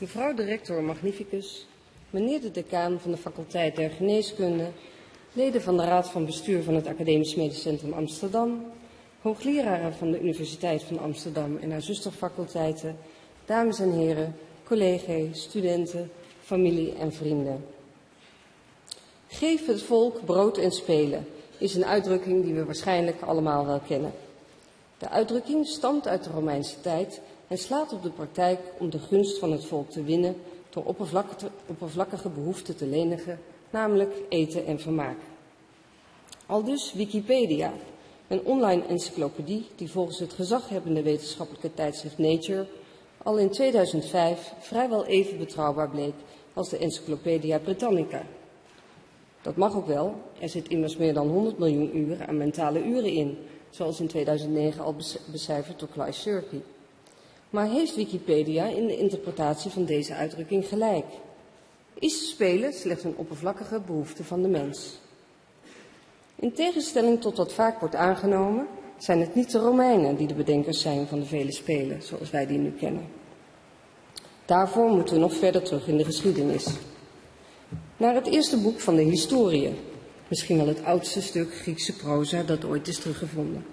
Mevrouw de rector magnificus, meneer de decaan van de faculteit der geneeskunde, leden van de raad van bestuur van het Academisch Medisch Centrum Amsterdam, hoogleraren van de Universiteit van Amsterdam en haar zusterfaculteiten, dames en heren, collega's, studenten, familie en vrienden. Geef het volk brood en spelen is een uitdrukking die we waarschijnlijk allemaal wel kennen. De uitdrukking stamt uit de Romeinse tijd en slaat op de praktijk om de gunst van het volk te winnen door oppervlakkige behoeften te lenigen, namelijk eten en vermaak. Aldus Wikipedia, een online encyclopedie die volgens het gezaghebbende wetenschappelijke tijdschrift Nature al in 2005 vrijwel even betrouwbaar bleek als de Encyclopedia Britannica. Dat mag ook wel, er zit immers meer dan 100 miljoen uren aan mentale uren in, zoals in 2009 al becijferd door Clive Sherpy. Maar heeft Wikipedia in de interpretatie van deze uitdrukking gelijk? Is spelen slechts een oppervlakkige behoefte van de mens? In tegenstelling tot wat vaak wordt aangenomen, zijn het niet de Romeinen die de bedenkers zijn van de vele spelen, zoals wij die nu kennen. Daarvoor moeten we nog verder terug in de geschiedenis. Naar het eerste boek van de historie, misschien wel het oudste stuk Griekse proza dat ooit is teruggevonden.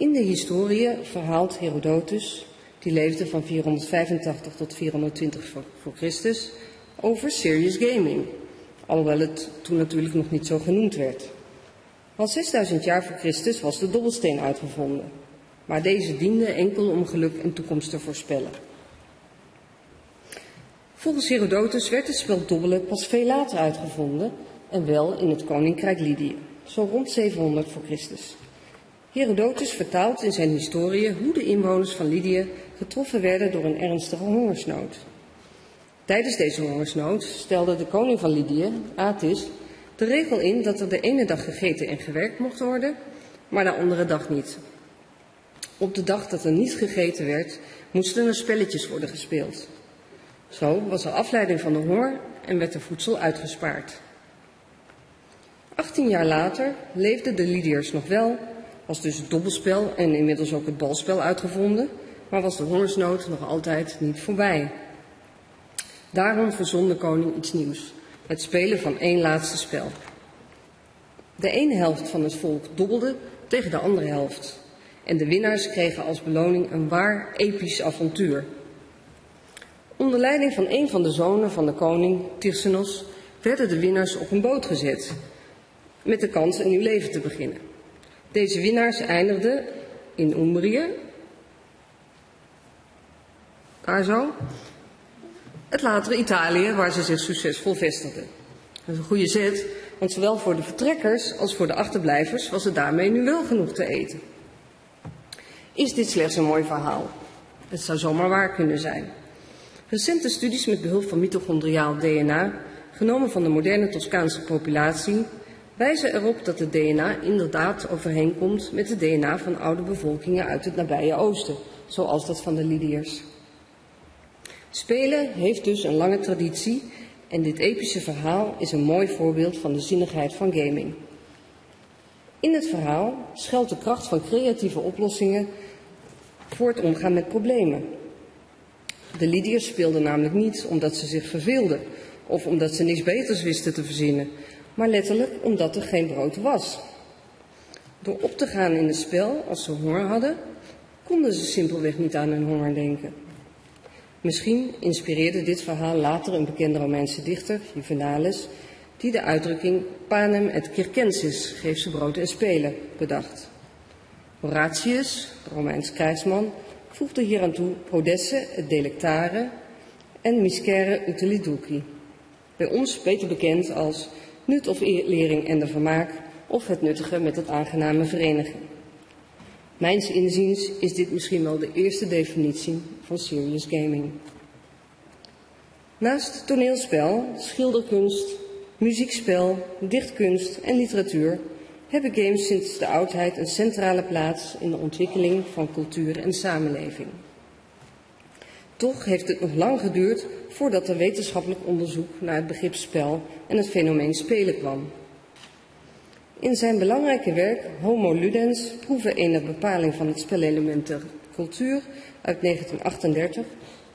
In de historie verhaalt Herodotus, die leefde van 485 tot 420 voor Christus, over serious gaming, alhoewel het toen natuurlijk nog niet zo genoemd werd. Al 6000 jaar voor Christus was de dobbelsteen uitgevonden, maar deze diende enkel om geluk en toekomst te voorspellen. Volgens Herodotus werd het spel dobbelen pas veel later uitgevonden en wel in het koninkrijk Lydië, zo rond 700 voor Christus. Herodotus vertaalt in zijn historie hoe de inwoners van Lydië getroffen werden door een ernstige hongersnood. Tijdens deze hongersnood stelde de koning van Lydië, Atis, de regel in dat er de ene dag gegeten en gewerkt mocht worden, maar de andere dag niet. Op de dag dat er niet gegeten werd, moesten er spelletjes worden gespeeld. Zo was er afleiding van de honger en werd er voedsel uitgespaard. 18 jaar later leefden de Lydiërs nog wel, was dus het dobbelspel en inmiddels ook het balspel uitgevonden, maar was de hongersnood nog altijd niet voorbij. Daarom verzon de koning iets nieuws, het spelen van één laatste spel. De ene helft van het volk dobbelde tegen de andere helft. En de winnaars kregen als beloning een waar episch avontuur. Onder leiding van een van de zonen van de koning, Tyrsenos, werden de winnaars op een boot gezet, met de kans een nieuw leven te beginnen. Deze winnaars eindigden in Umbrië, daar zo, het latere Italië, waar ze zich succesvol vestigden. Dat is een goede zet, want zowel voor de vertrekkers als voor de achterblijvers was het daarmee nu wel genoeg te eten. Is dit slechts een mooi verhaal? Het zou zomaar waar kunnen zijn. Recente studies met behulp van mitochondriaal DNA, genomen van de moderne Toscaanse populatie, wijzen erop dat het DNA inderdaad overeenkomt met het DNA van oude bevolkingen uit het nabije oosten, zoals dat van de Lydiërs. Spelen heeft dus een lange traditie en dit epische verhaal is een mooi voorbeeld van de zinnigheid van gaming. In het verhaal schuilt de kracht van creatieve oplossingen voor het omgaan met problemen. De Lydiërs speelden namelijk niet omdat ze zich verveelden of omdat ze niks beters wisten te verzinnen, maar letterlijk omdat er geen brood was. Door op te gaan in het spel als ze honger hadden, konden ze simpelweg niet aan hun honger denken. Misschien inspireerde dit verhaal later een bekende Romeinse dichter, Juvenalis, die de uitdrukking panem et circensis, geef ze brood en spelen, bedacht. Horatius, Romeins krijgsman, voegde hier aan toe prodesse et delectare en miscere utiliduci. Bij ons beter bekend als nut of lering en de vermaak of het nuttige met het aangename verenigen. Mijns inziens is dit misschien wel de eerste definitie van serious gaming. Naast toneelspel, schilderkunst, muziekspel, dichtkunst en literatuur hebben games sinds de oudheid een centrale plaats in de ontwikkeling van cultuur en samenleving. Toch heeft het nog lang geduurd voordat er wetenschappelijk onderzoek naar het begrip spel en het fenomeen spelen kwam. In zijn belangrijke werk Homo Ludens proeven enig bepaling van het spelelement der cultuur uit 1938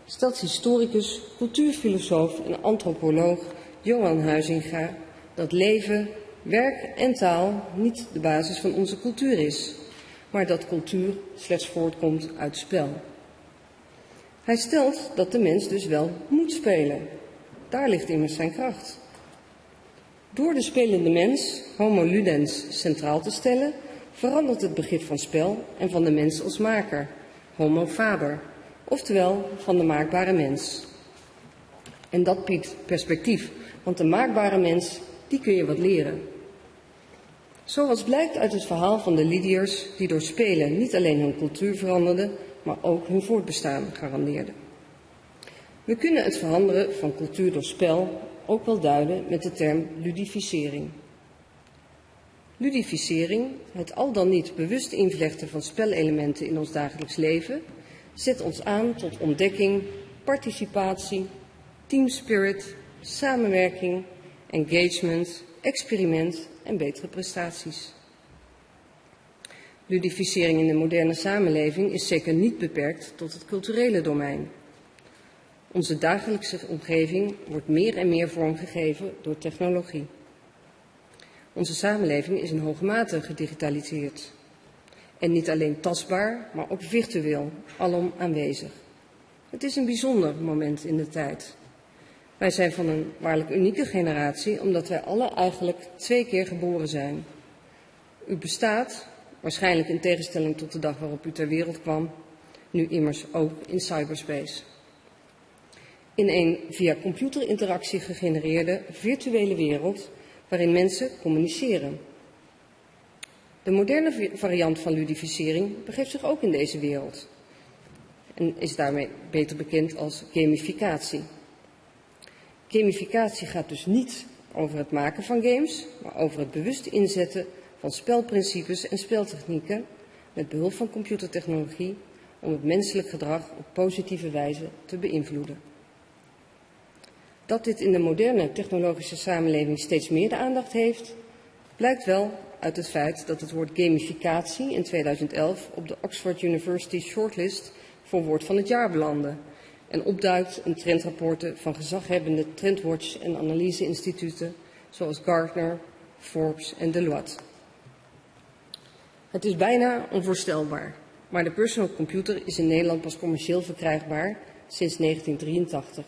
stelt historicus, cultuurfilosoof en antropoloog Johan Huizinga dat leven, werk en taal niet de basis van onze cultuur is, maar dat cultuur slechts voortkomt uit spel. Hij stelt dat de mens dus wel moet spelen. Daar ligt immers zijn kracht. Door de spelende mens, homo ludens, centraal te stellen, verandert het begrip van spel en van de mens als maker, homo faber, oftewel van de maakbare mens. En dat biedt perspectief, want de maakbare mens, die kun je wat leren. Zoals blijkt uit het verhaal van de Lydiërs, die door spelen niet alleen hun cultuur veranderden, maar ook hun voortbestaan garandeerden. We kunnen het veranderen van cultuur door spel ook wel duiden met de term ludificering. Ludificering, het al dan niet bewust invlechten van spelelementen in ons dagelijks leven, zet ons aan tot ontdekking, participatie, teamspirit, samenwerking, engagement, experiment en betere prestaties. Ludificering in de moderne samenleving is zeker niet beperkt tot het culturele domein. Onze dagelijkse omgeving wordt meer en meer vormgegeven door technologie. Onze samenleving is in hoge mate gedigitaliseerd. En niet alleen tastbaar, maar ook virtueel, alom aanwezig. Het is een bijzonder moment in de tijd. Wij zijn van een waarlijk unieke generatie, omdat wij alle eigenlijk twee keer geboren zijn. U bestaat, waarschijnlijk in tegenstelling tot de dag waarop u ter wereld kwam, nu immers ook in cyberspace. In een via computerinteractie gegenereerde virtuele wereld waarin mensen communiceren. De moderne variant van ludificering begeeft zich ook in deze wereld en is daarmee beter bekend als gamificatie. Gamificatie gaat dus niet over het maken van games, maar over het bewust inzetten van spelprincipes en speltechnieken met behulp van computertechnologie om het menselijk gedrag op positieve wijze te beïnvloeden. Dat dit in de moderne technologische samenleving steeds meer de aandacht heeft, blijkt wel uit het feit dat het woord gamificatie in 2011 op de Oxford University Shortlist voor woord van het jaar belandde en opduikt in trendrapporten van gezaghebbende trendwatch- en analyseinstituten zoals Gartner, Forbes en Deloitte. Het is bijna onvoorstelbaar, maar de personal computer is in Nederland pas commercieel verkrijgbaar sinds 1983.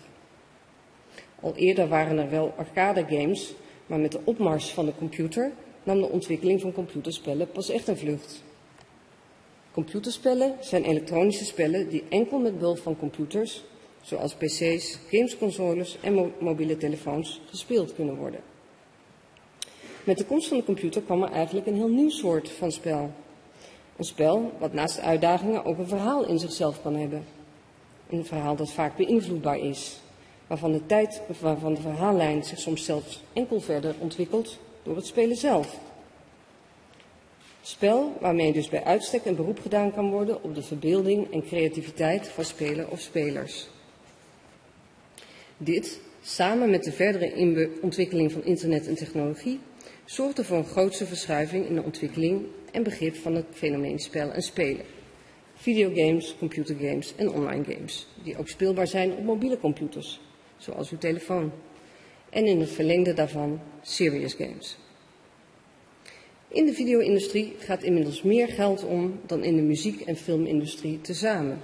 Al eerder waren er wel arcade games, maar met de opmars van de computer nam de ontwikkeling van computerspellen pas echt een vlucht. Computerspellen zijn elektronische spellen die enkel met behulp van computers, zoals pc's, gamesconsoles en mobiele telefoons, gespeeld kunnen worden. Met de komst van de computer kwam er eigenlijk een heel nieuw soort van spel. Een spel wat naast uitdagingen ook een verhaal in zichzelf kan hebben. Een verhaal dat vaak beïnvloedbaar is, waarvan de tijd, waarvan de verhaallijn zich soms zelfs enkel verder ontwikkelt door het spelen zelf. Spel waarmee dus bij uitstek een beroep gedaan kan worden op de verbeelding en creativiteit van speler of spelers. Dit, samen met de verdere ontwikkeling van internet en technologie, zorgde voor een grootse verschuiving in de ontwikkeling en begrip van het fenomeen spel en spelen. Videogames, computergames en online games, die ook speelbaar zijn op mobiele computers, zoals uw telefoon. En in het verlengde daarvan serious games. In de video-industrie gaat inmiddels meer geld om dan in de muziek- en filmindustrie tezamen.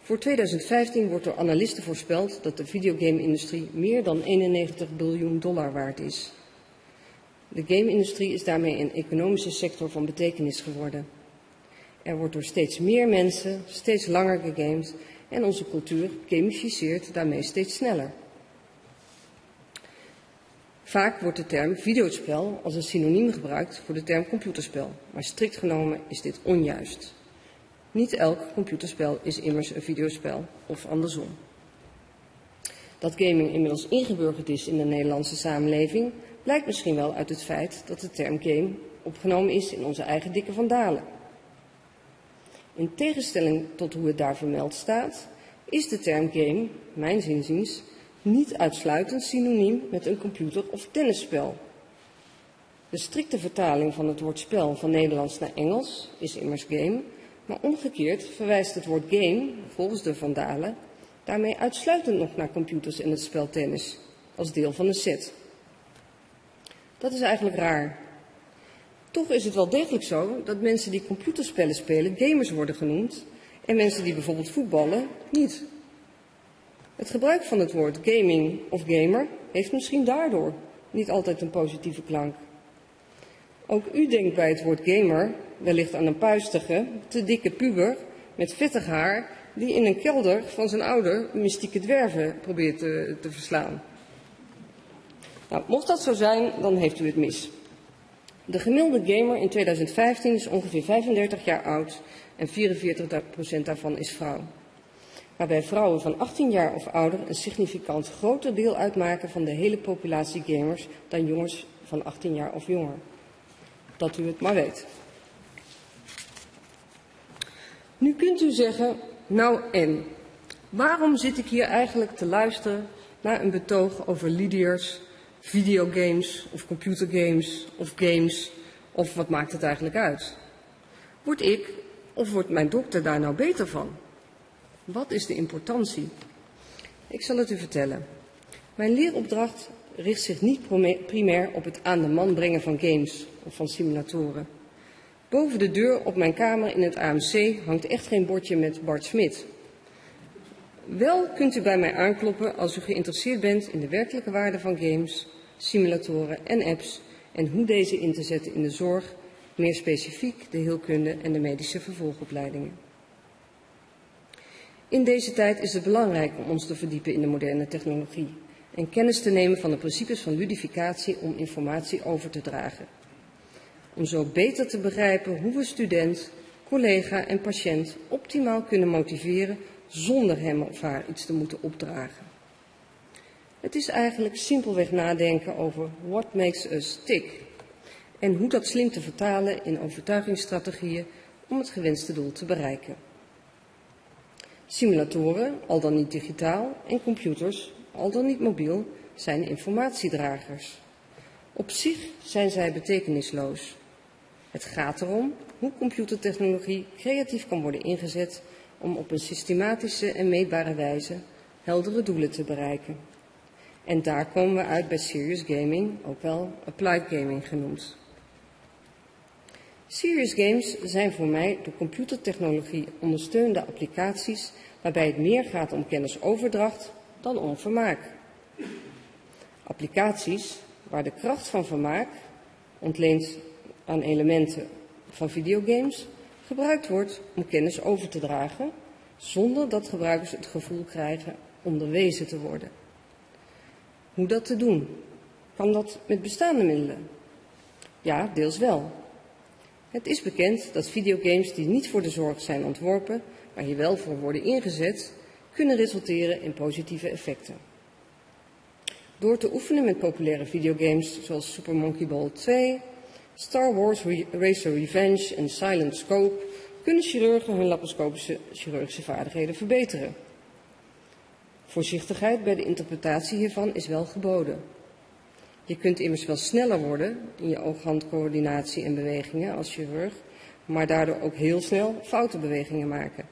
Voor 2015 wordt door analisten voorspeld dat de videogame-industrie meer dan 91 biljoen dollar waard is. De game-industrie is daarmee een economische sector van betekenis geworden. Er wordt door steeds meer mensen steeds langer gegamed en onze cultuur gamificeert daarmee steeds sneller. Vaak wordt de term videospel als een synoniem gebruikt voor de term computerspel, maar strikt genomen is dit onjuist. Niet elk computerspel is immers een videospel of andersom. Dat gaming inmiddels ingeburgerd is in de Nederlandse samenleving blijkt misschien wel uit het feit dat de term game opgenomen is in onze eigen dikke vandalen. In tegenstelling tot hoe het daar vermeld staat, is de term game, mijn zinziens, niet uitsluitend synoniem met een computer- of tennisspel. De strikte vertaling van het woord spel van Nederlands naar Engels is immers game, maar omgekeerd verwijst het woord game, volgens de Vandalen, Daarmee uitsluitend nog naar computers en het spel tennis, als deel van een set. Dat is eigenlijk raar. Toch is het wel degelijk zo dat mensen die computerspellen spelen gamers worden genoemd en mensen die bijvoorbeeld voetballen niet. Het gebruik van het woord gaming of gamer heeft misschien daardoor niet altijd een positieve klank. Ook u denkt bij het woord gamer wellicht aan een puistige, te dikke puber met vettig haar die in een kelder van zijn ouder mystieke dwerven probeert te, te verslaan. Nou, mocht dat zo zijn, dan heeft u het mis. De gemiddelde gamer in 2015 is ongeveer 35 jaar oud en 44% daarvan is vrouw. Waarbij vrouwen van 18 jaar of ouder een significant groter deel uitmaken van de hele populatie gamers dan jongens van 18 jaar of jonger. Dat u het maar weet. Nu kunt u zeggen, nou en, waarom zit ik hier eigenlijk te luisteren naar een betoog over Lydiërs, videogames of computergames of games of wat maakt het eigenlijk uit? Word ik of wordt mijn dokter daar nou beter van? Wat is de importantie? Ik zal het u vertellen. Mijn leeropdracht richt zich niet primair op het aan de man brengen van games of van simulatoren. Boven de deur op mijn kamer in het AMC hangt echt geen bordje met Bart Smit. Wel kunt u bij mij aankloppen als u geïnteresseerd bent in de werkelijke waarde van games, simulatoren en apps en hoe deze in te zetten in de zorg, meer specifiek de heelkunde en de medische vervolgopleidingen. In deze tijd is het belangrijk om ons te verdiepen in de moderne technologie en kennis te nemen van de principes van ludificatie om informatie over te dragen. Om zo beter te begrijpen hoe we student, collega en patiënt optimaal kunnen motiveren zonder hem of haar iets te moeten opdragen. Het is eigenlijk simpelweg nadenken over what makes us tick en hoe dat slim te vertalen in overtuigingsstrategieën om het gewenste doel te bereiken. Simulatoren, al dan niet digitaal, en computers, al dan niet mobiel, zijn informatiedragers. Op zich zijn zij betekenisloos. Het gaat erom hoe computertechnologie creatief kan worden ingezet om op een systematische en meetbare wijze heldere doelen te bereiken. En daar komen we uit bij serious gaming, ook wel applied gaming genoemd. Serious games zijn voor mij door computertechnologie ondersteunde applicaties waarbij het meer gaat om kennisoverdracht dan om vermaak. Applicaties waar de kracht van vermaak, ontleend aan elementen van videogames, gebruikt wordt om kennis over te dragen, zonder dat gebruikers het gevoel krijgen onderwezen te worden. Hoe dat te doen? Kan dat met bestaande middelen? Ja, deels wel. Het is bekend dat videogames die niet voor de zorg zijn ontworpen, maar hier wel voor worden ingezet, kunnen resulteren in positieve effecten. Door te oefenen met populaire videogames zoals Super Monkey Ball 2, Star Wars Racer Revenge en Silent Scope kunnen chirurgen hun laparoscopische chirurgische vaardigheden verbeteren. Voorzichtigheid bij de interpretatie hiervan is wel geboden. Je kunt immers wel sneller worden in je oog-handcoördinatie en bewegingen als chirurg, maar daardoor ook heel snel foute bewegingen maken.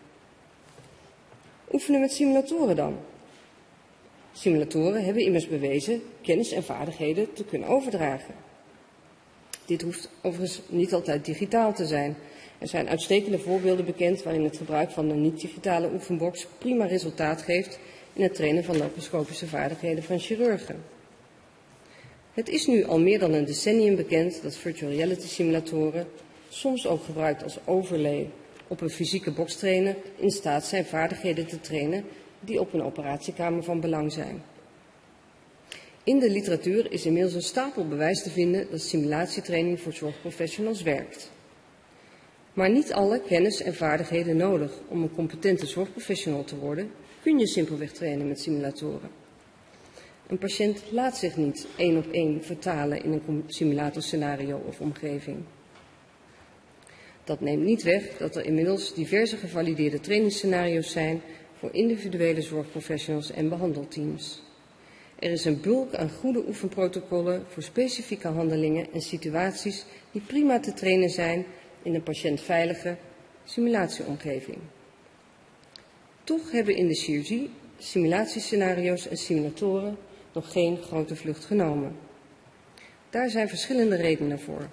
Oefenen met simulatoren dan. Simulatoren hebben immers bewezen kennis en vaardigheden te kunnen overdragen. Dit hoeft overigens niet altijd digitaal te zijn. Er zijn uitstekende voorbeelden bekend waarin het gebruik van een niet-digitale oefenbox prima resultaat geeft in het trainen van laparoscopische vaardigheden van chirurgen. Het is nu al meer dan een decennium bekend dat virtual reality simulatoren, soms ook gebruikt als overlay op een fysieke bokstrainer, in staat zijn vaardigheden te trainen die op een operatiekamer van belang zijn. In de literatuur is inmiddels een stapel bewijs te vinden dat simulatietraining voor zorgprofessionals werkt. Maar niet alle kennis en vaardigheden nodig om een competente zorgprofessional te worden, kun je simpelweg trainen met simulatoren. Een patiënt laat zich niet één op één vertalen in een simulatorscenario of omgeving. Dat neemt niet weg dat er inmiddels diverse gevalideerde trainingsscenario's zijn voor individuele zorgprofessionals en behandelteams. Er is een bulk aan goede oefenprotocollen voor specifieke handelingen en situaties die prima te trainen zijn in een patiëntveilige simulatieomgeving. Toch hebben in de chirurgie simulatiescenario's en simulatoren nog geen grote vlucht genomen. Daar zijn verschillende redenen voor.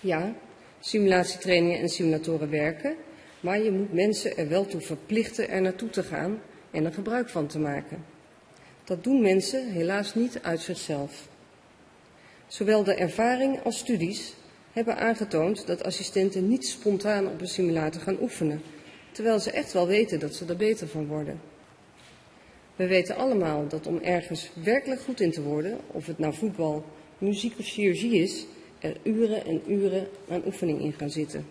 Ja, simulatietrainingen en simulatoren werken, maar je moet mensen er wel toe verplichten er naartoe te gaan en er gebruik van te maken. Dat doen mensen helaas niet uit zichzelf. Zowel de ervaring als studies hebben aangetoond dat assistenten niet spontaan op een simulator gaan oefenen, terwijl ze echt wel weten dat ze er beter van worden. We weten allemaal dat om ergens werkelijk goed in te worden, of het nou voetbal, muziek of chirurgie is, er uren en uren aan oefening in gaan zitten.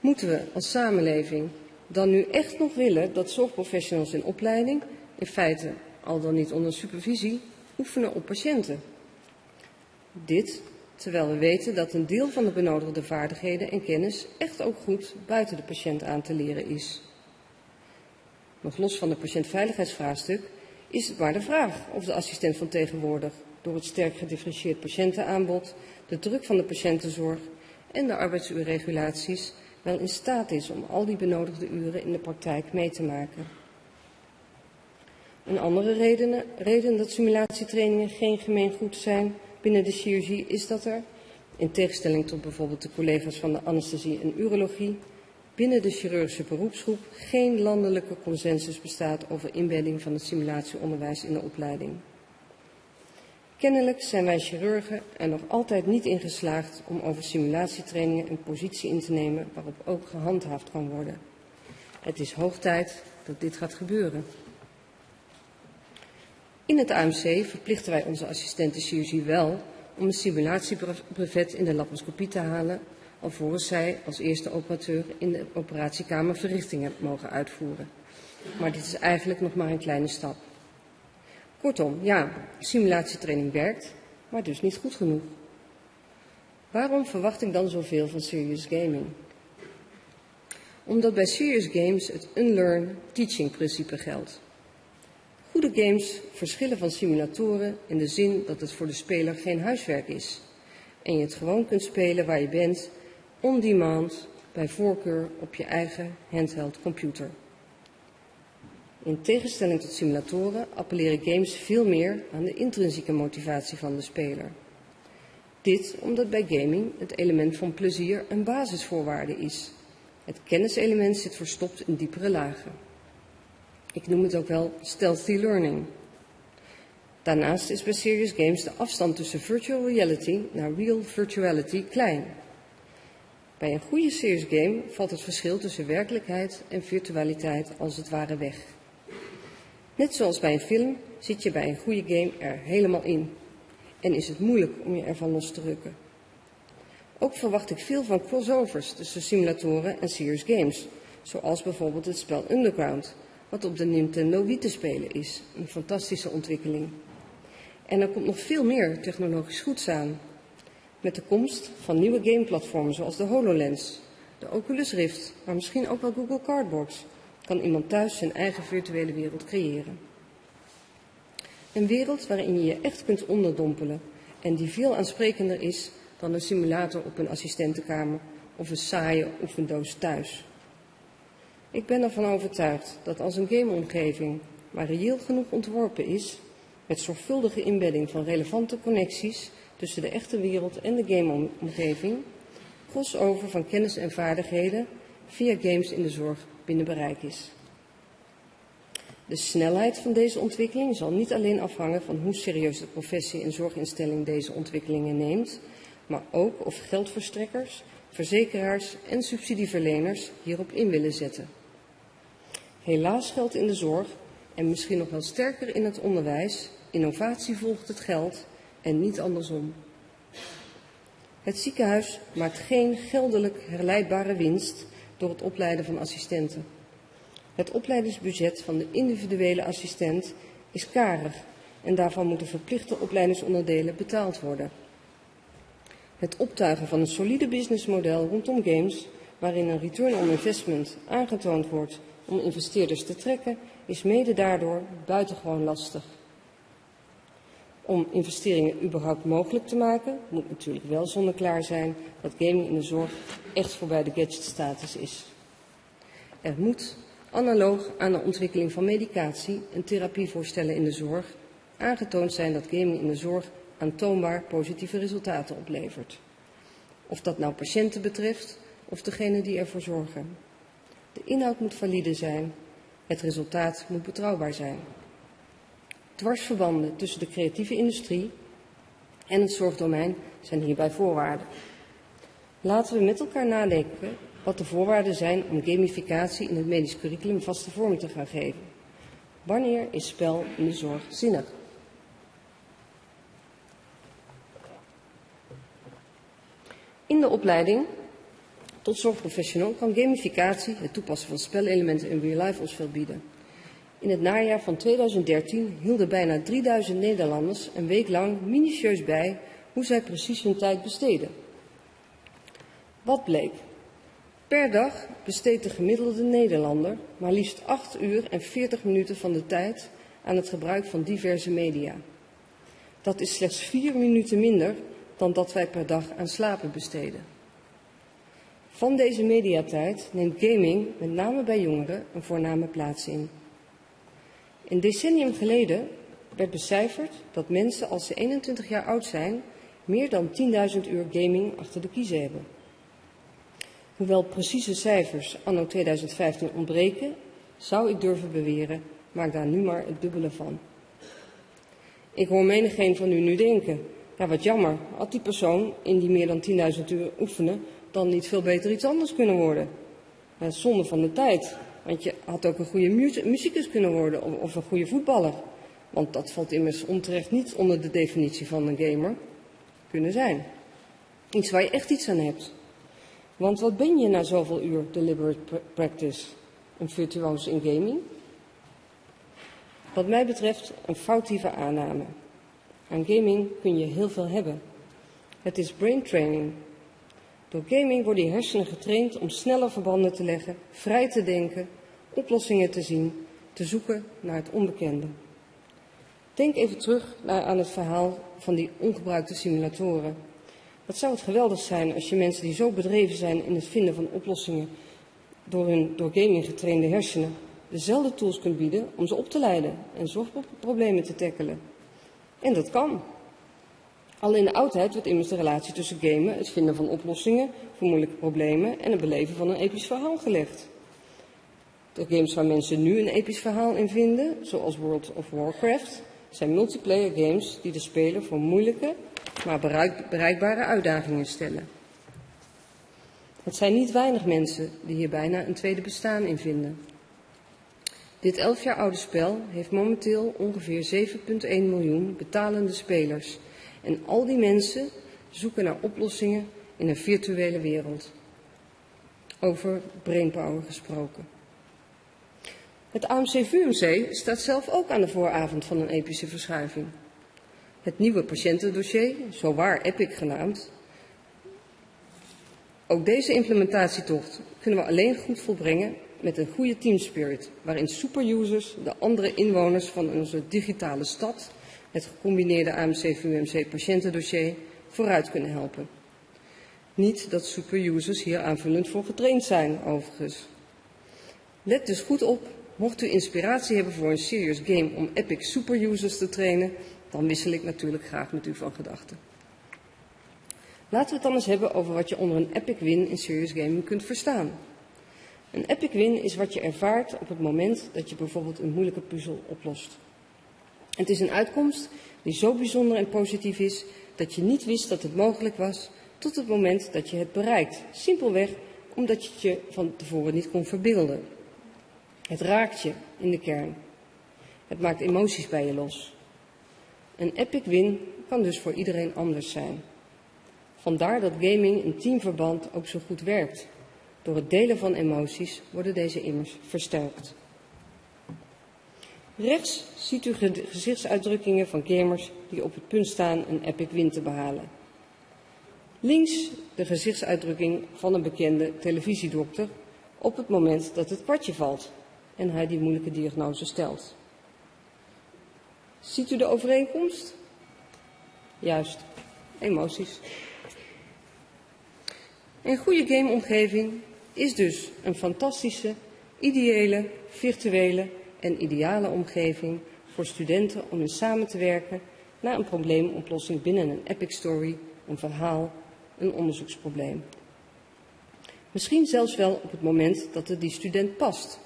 Moeten we als samenleving dan nu echt nog willen dat zorgprofessionals in opleiding, in feite al dan niet onder supervisie, oefenen op patiënten? Dit terwijl we weten dat een deel van de benodigde vaardigheden en kennis echt ook goed buiten de patiënt aan te leren is. Nog los van het patiëntveiligheidsvraagstuk is het maar de vraag of de assistent van tegenwoordig door het sterk gedifferentieerd patiëntenaanbod, de druk van de patiëntenzorg en de arbeidsuurregulaties wel in staat is om al die benodigde uren in de praktijk mee te maken. Een andere reden, reden dat simulatietrainingen geen gemeengoed zijn binnen de chirurgie is dat er, in tegenstelling tot bijvoorbeeld de collega's van de anesthesie en urologie, binnen de chirurgische beroepsgroep geen landelijke consensus bestaat over inbedding van het simulatieonderwijs in de opleiding. Kennelijk zijn wij chirurgen er nog altijd niet in geslaagd om over simulatietrainingen een positie in te nemen waarop ook gehandhaafd kan worden. Het is hoog tijd dat dit gaat gebeuren. In het AMC verplichten wij onze assistenten chirurgie wel om een simulatiebrevet in de laparoscopie te halen, alvorens zij als eerste operateur in de operatiekamer verrichtingen mogen uitvoeren. Maar dit is eigenlijk nog maar een kleine stap. Kortom, ja, simulatietraining werkt, maar dus niet goed genoeg. Waarom verwacht ik dan zoveel van serious gaming? Omdat bij serious games het unlearn teaching principe geldt. Goede games verschillen van simulatoren in de zin dat het voor de speler geen huiswerk is en je het gewoon kunt spelen waar je bent, on demand, bij voorkeur op je eigen handheld computer. In tegenstelling tot simulatoren appelleren games veel meer aan de intrinsieke motivatie van de speler. Dit omdat bij gaming het element van plezier een basisvoorwaarde is. Het kenniselement zit verstopt in diepere lagen. Ik noem het ook wel stealthy learning. Daarnaast is bij serious games de afstand tussen virtual reality naar real virtuality klein. Bij een goede serious game valt het verschil tussen werkelijkheid en virtualiteit als het ware weg. Net zoals bij een film zit je bij een goede game er helemaal in en is het moeilijk om je ervan los te rukken. Ook verwacht ik veel van crossovers tussen simulatoren en serious games, zoals bijvoorbeeld het spel Underground, wat op de Nintendo Wii te spelen is. Een fantastische ontwikkeling. En er komt nog veel meer technologisch goeds aan. Met de komst van nieuwe gameplatformen zoals de HoloLens, de Oculus Rift, maar misschien ook wel Google Cardbox, kan iemand thuis zijn eigen virtuele wereld creëren. Een wereld waarin je je echt kunt onderdompelen en die veel aansprekender is dan een simulator op een assistentenkamer of een saaie oefendoos thuis. Ik ben ervan overtuigd dat als een gameomgeving maar reëel genoeg ontworpen is, met zorgvuldige inbedding van relevante connecties tussen de echte wereld en de gameomgeving, crossover van kennis en vaardigheden via games in de zorg binnen bereik is. De snelheid van deze ontwikkeling zal niet alleen afhangen van hoe serieus de professie en zorginstelling deze ontwikkelingen neemt, maar ook of geldverstrekkers, verzekeraars en subsidieverleners hierop in willen zetten. Helaas geldt in de zorg, en misschien nog wel sterker in het onderwijs, innovatie volgt het geld en niet andersom. Het ziekenhuis maakt geen geldelijk herleidbare winst door het opleiden van assistenten. Het opleidingsbudget van de individuele assistent is karig en daarvan moeten verplichte opleidingsonderdelen betaald worden. Het optuigen van een solide businessmodel rondom games, waarin een return on investment aangetoond wordt om investeerders te trekken, is mede daardoor buitengewoon lastig. Om investeringen überhaupt mogelijk te maken, moet natuurlijk wel zonneklaar zijn dat gaming in de zorg echt voorbij de gadgetstatus is. Er moet analoog aan de ontwikkeling van medicatie en therapievoorstellen in de zorg, aangetoond zijn dat gaming in de zorg aantoonbaar positieve resultaten oplevert. Of dat nou patiënten betreft of degene die ervoor zorgen. De inhoud moet valide zijn, het resultaat moet betrouwbaar zijn. Dwarsverbanden tussen de creatieve industrie en het zorgdomein zijn hierbij voorwaarden. Laten we met elkaar nadenken wat de voorwaarden zijn om gamificatie in het medisch curriculum vaste vorm te gaan geven. Wanneer is spel in de zorg zinnig? In de opleiding tot zorgprofessional kan gamificatie, het toepassen van spelelementen in real life, ons veel bieden. In het najaar van 2013 hielden bijna 3000 Nederlanders een week lang minutieus bij hoe zij precies hun tijd besteden. Wat bleek? Per dag besteedt de gemiddelde Nederlander maar liefst 8 uur en 40 minuten van de tijd aan het gebruik van diverse media. Dat is slechts 4 minuten minder dan dat wij per dag aan slapen besteden. Van deze mediatijd neemt gaming, met name bij jongeren, een voorname plaats in. Een decennium geleden werd becijferd dat mensen als ze 21 jaar oud zijn, meer dan 10.000 uur gaming achter de kiezen hebben. Hoewel precieze cijfers anno 2015 ontbreken, zou ik durven beweren, maak daar nu maar het dubbele van. Ik hoor menigeen van u nu denken, ja wat jammer, had die persoon in die meer dan 10.000 uur oefenen dan niet veel beter iets anders kunnen worden? Ja, zonde van de tijd, want je had ook een goede muzikus kunnen worden of, of een goede voetballer. Want dat valt immers onterecht niet onder de definitie van een gamer kunnen zijn. Iets waar je echt iets aan hebt. Want wat ben je na zoveel uur deliberate practice? Een virtuoos in gaming? Wat mij betreft een foutieve aanname. Aan gaming kun je heel veel hebben. Het is brain training. Door gaming worden je hersenen getraind om sneller verbanden te leggen, vrij te denken, oplossingen te zien, te zoeken naar het onbekende. Denk even terug naar, aan het verhaal van die ongebruikte simulatoren. Wat zou het geweldig zijn als je mensen die zo bedreven zijn in het vinden van oplossingen door hun door gaming getrainde hersenen dezelfde tools kunt bieden om ze op te leiden en zorgproblemen te tackelen. En dat kan. Al in de oudheid werd immers de relatie tussen gamen, het vinden van oplossingen voor moeilijke problemen en het beleven van een episch verhaal gelegd. De games waar mensen nu een episch verhaal in vinden, zoals World of Warcraft, zijn multiplayer games die de speler voor moeilijke, maar bereikbare uitdagingen stellen. Het zijn niet weinig mensen die hier bijna een tweede bestaan in vinden. Dit elf jaar oude spel heeft momenteel ongeveer 7,1 miljoen betalende spelers. En al die mensen zoeken naar oplossingen in een virtuele wereld. Over brainpower gesproken. Het AMC-VUMC staat zelf ook aan de vooravond van een epische verschuiving. Het nieuwe patiëntendossier, zo waar Epic genaamd. Ook deze implementatietocht kunnen we alleen goed volbrengen met een goede teamspirit, waarin superusers de andere inwoners van onze digitale stad, het gecombineerde AMC-VUMC patiëntendossier, vooruit kunnen helpen. Niet dat superusers hier aanvullend voor getraind zijn, overigens. Let dus goed op Mocht u inspiratie hebben voor een serious game om epic superusers te trainen, dan wissel ik natuurlijk graag met u van gedachten. Laten we het dan eens hebben over wat je onder een epic win in serious gaming kunt verstaan. Een epic win is wat je ervaart op het moment dat je bijvoorbeeld een moeilijke puzzel oplost. Het is een uitkomst die zo bijzonder en positief is dat je niet wist dat het mogelijk was tot het moment dat je het bereikt. Simpelweg omdat je het je van tevoren niet kon verbeelden. Het raakt je in de kern. Het maakt emoties bij je los. Een epic win kan dus voor iedereen anders zijn. Vandaar dat gaming in teamverband ook zo goed werkt. Door het delen van emoties worden deze immers versterkt. Rechts ziet u gezichtsuitdrukkingen van gamers die op het punt staan een epic win te behalen. Links de gezichtsuitdrukking van een bekende televisiedokter op het moment dat het kwartje valt en hij die moeilijke diagnose stelt. Ziet u de overeenkomst? Juist, emoties. Een goede gameomgeving is dus een fantastische Ideële, virtuele en ideale omgeving voor studenten om in samen te werken naar een probleemoplossing binnen een epic story, een verhaal, een onderzoeksprobleem. Misschien zelfs wel op het moment dat het die student past.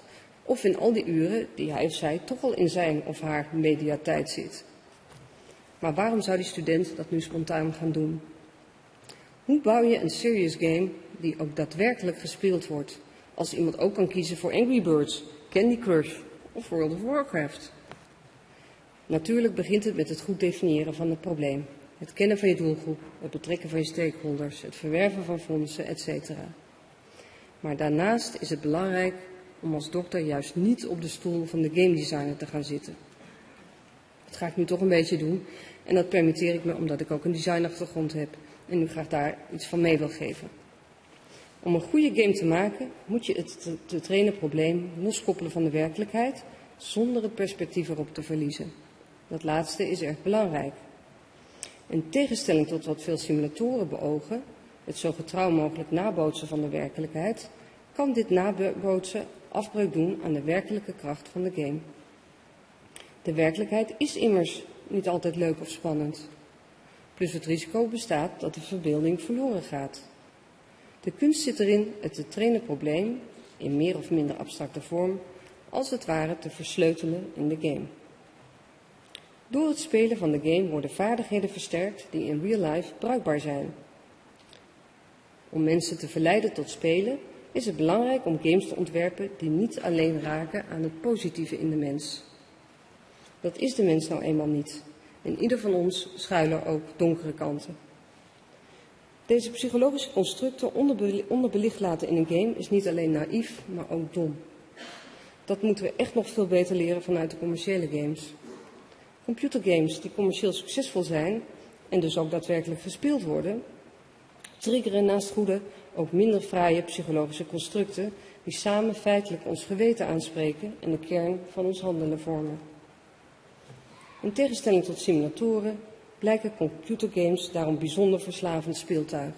Of in al die uren die hij of zij toch al in zijn of haar mediatijd zit. Maar waarom zou die student dat nu spontaan gaan doen? Hoe bouw je een serious game die ook daadwerkelijk gespeeld wordt? Als iemand ook kan kiezen voor Angry Birds, Candy Crush of World of Warcraft. Natuurlijk begint het met het goed definiëren van het probleem. Het kennen van je doelgroep, het betrekken van je stakeholders, het verwerven van fondsen, etc. Maar daarnaast is het belangrijk om als dokter juist niet op de stoel van de game designer te gaan zitten. Dat ga ik nu toch een beetje doen en dat permitteer ik me omdat ik ook een designachtergrond heb en u graag daar iets van mee wil geven. Om een goede game te maken moet je het te, trainen probleem loskoppelen van de werkelijkheid zonder het perspectief erop te verliezen. Dat laatste is erg belangrijk. In tegenstelling tot wat veel simulatoren beogen, het zo getrouw mogelijk nabootsen van de werkelijkheid, kan dit nabootsen afbreuk doen aan de werkelijke kracht van de game. De werkelijkheid is immers niet altijd leuk of spannend. Plus het risico bestaat dat de verbeelding verloren gaat. De kunst zit erin het te trainen probleem, in meer of minder abstracte vorm, als het ware te versleutelen in de game. Door het spelen van de game worden vaardigheden versterkt die in real life bruikbaar zijn. Om mensen te verleiden tot spelen is het belangrijk om games te ontwerpen die niet alleen raken aan het positieve in de mens. Dat is de mens nou eenmaal niet. In ieder van ons schuilen ook donkere kanten. Deze psychologische constructen onderbelicht laten in een game is niet alleen naïef, maar ook dom. Dat moeten we echt nog veel beter leren vanuit de commerciële games. Computergames die commercieel succesvol zijn en dus ook daadwerkelijk gespeeld worden, triggeren naast goede ook minder fraaie psychologische constructen die samen feitelijk ons geweten aanspreken en de kern van ons handelen vormen. In tegenstelling tot simulatoren blijken computergames daarom bijzonder verslavend speeltuig.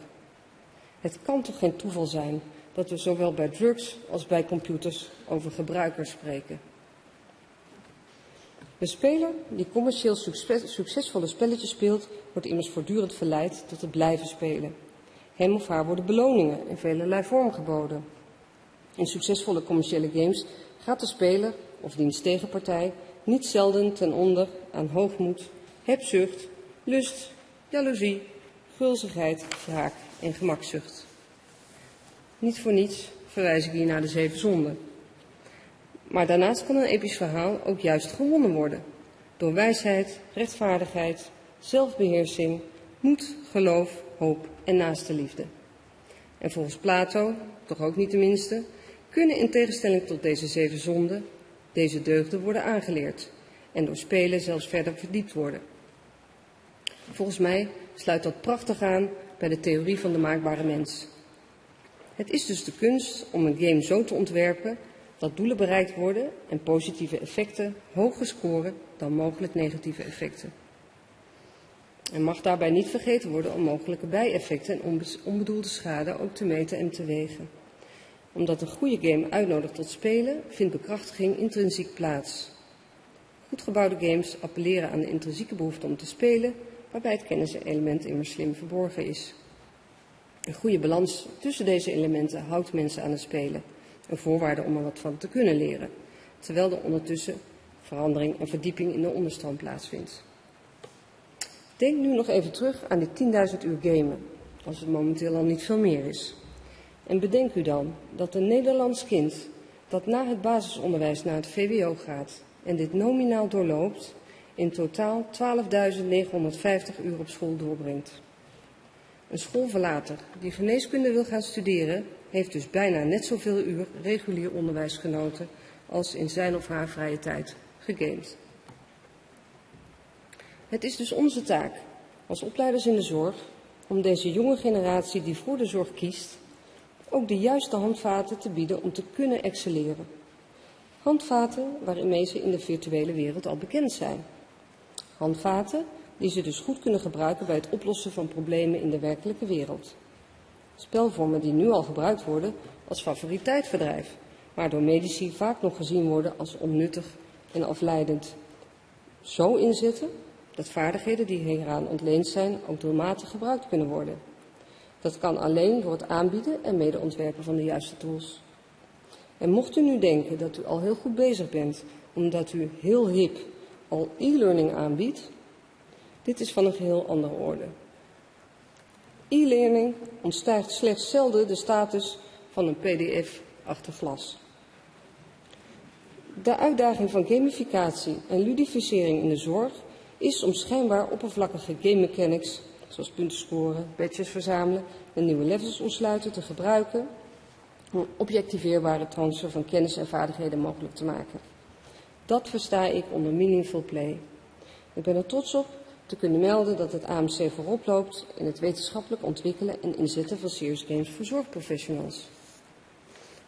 Het kan toch geen toeval zijn dat we zowel bij drugs als bij computers over gebruikers spreken. De speler die commercieel succesvolle spelletjes speelt, wordt immers voortdurend verleid tot het blijven spelen. Hem of haar worden beloningen in velelei vorm geboden. In succesvolle commerciële games gaat de speler of diens tegenpartij niet zelden ten onder aan hoogmoed, hebzucht, lust, jaloezie, gulzigheid, wraak en gemakzucht. Niet voor niets verwijs ik hier naar de zeven zonden. Maar daarnaast kan een episch verhaal ook juist gewonnen worden. Door wijsheid, rechtvaardigheid, zelfbeheersing, moed, geloof, hoop en naaste liefde. En volgens Plato, toch ook niet de minste, kunnen in tegenstelling tot deze zeven zonden deze deugden worden aangeleerd en door spelen zelfs verder verdiept worden. Volgens mij sluit dat prachtig aan bij de theorie van de maakbare mens. Het is dus de kunst om een game zo te ontwerpen dat doelen bereikt worden en positieve effecten hoger scoren dan mogelijk negatieve effecten. En mag daarbij niet vergeten worden om mogelijke bijeffecten en onbedoelde schade ook te meten en te wegen. Omdat een goede game uitnodigt tot spelen, vindt bekrachtiging intrinsiek plaats. Goed gebouwde games appelleren aan de intrinsieke behoefte om te spelen, waarbij het kenniselement immers slim verborgen is. Een goede balans tussen deze elementen houdt mensen aan het spelen, een voorwaarde om er wat van te kunnen leren, terwijl er ondertussen verandering en verdieping in de onderstroom plaatsvindt. Denk nu nog even terug aan die 10.000 uur gamen, als het momenteel al niet veel meer is. En bedenk u dan dat een Nederlands kind dat na het basisonderwijs naar het VWO gaat en dit nominaal doorloopt, in totaal 12.950 uur op school doorbrengt. Een schoolverlater die geneeskunde wil gaan studeren, heeft dus bijna net zoveel uur regulier onderwijs genoten als in zijn of haar vrije tijd gegamed. Het is dus onze taak als opleiders in de zorg om deze jonge generatie die voor de zorg kiest, ook de juiste handvaten te bieden om te kunnen excelleren. Handvaten waarmee ze in de virtuele wereld al bekend zijn. Handvaten die ze dus goed kunnen gebruiken bij het oplossen van problemen in de werkelijke wereld. Spelvormen die nu al gebruikt worden als favoriteitbedrijf, maar door medici vaak nog gezien worden als onnuttig en afleidend. Zo inzetten dat vaardigheden die hieraan ontleend zijn ook doelmatig gebruikt kunnen worden. Dat kan alleen door het aanbieden en medeontwerpen van de juiste tools. En mocht u nu denken dat u al heel goed bezig bent, omdat u heel hip al e-learning aanbiedt, dit is van een geheel andere orde. E-learning ontstijgt slechts zelden de status van een pdf achter glas. De uitdaging van gamificatie en ludificering in de zorg is om schijnbaar oppervlakkige game mechanics, zoals punten scoren, badges verzamelen en nieuwe levels ontsluiten, te gebruiken om objectiveerbare transfer van kennis en vaardigheden mogelijk te maken. Dat versta ik onder meaningful play. Ik ben er trots op te kunnen melden dat het AMC voorop loopt in het wetenschappelijk ontwikkelen en inzetten van serious games voor zorgprofessionals.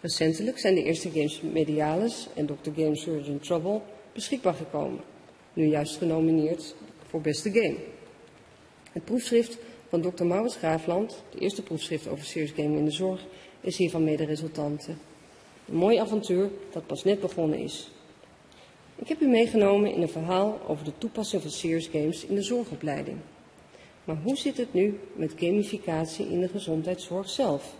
Recentelijk zijn de eerste games Medialis en Dr. Game Surgeon Trouble beschikbaar gekomen, nu juist genomineerd voor beste game. Het proefschrift van Dr. Maurits Graafland, de eerste proefschrift over serious gaming in de zorg, is hiervan mede resultante. Een mooi avontuur dat pas net begonnen is. Ik heb u meegenomen in een verhaal over de toepassing van serious games in de zorgopleiding. Maar hoe zit het nu met gamificatie in de gezondheidszorg zelf?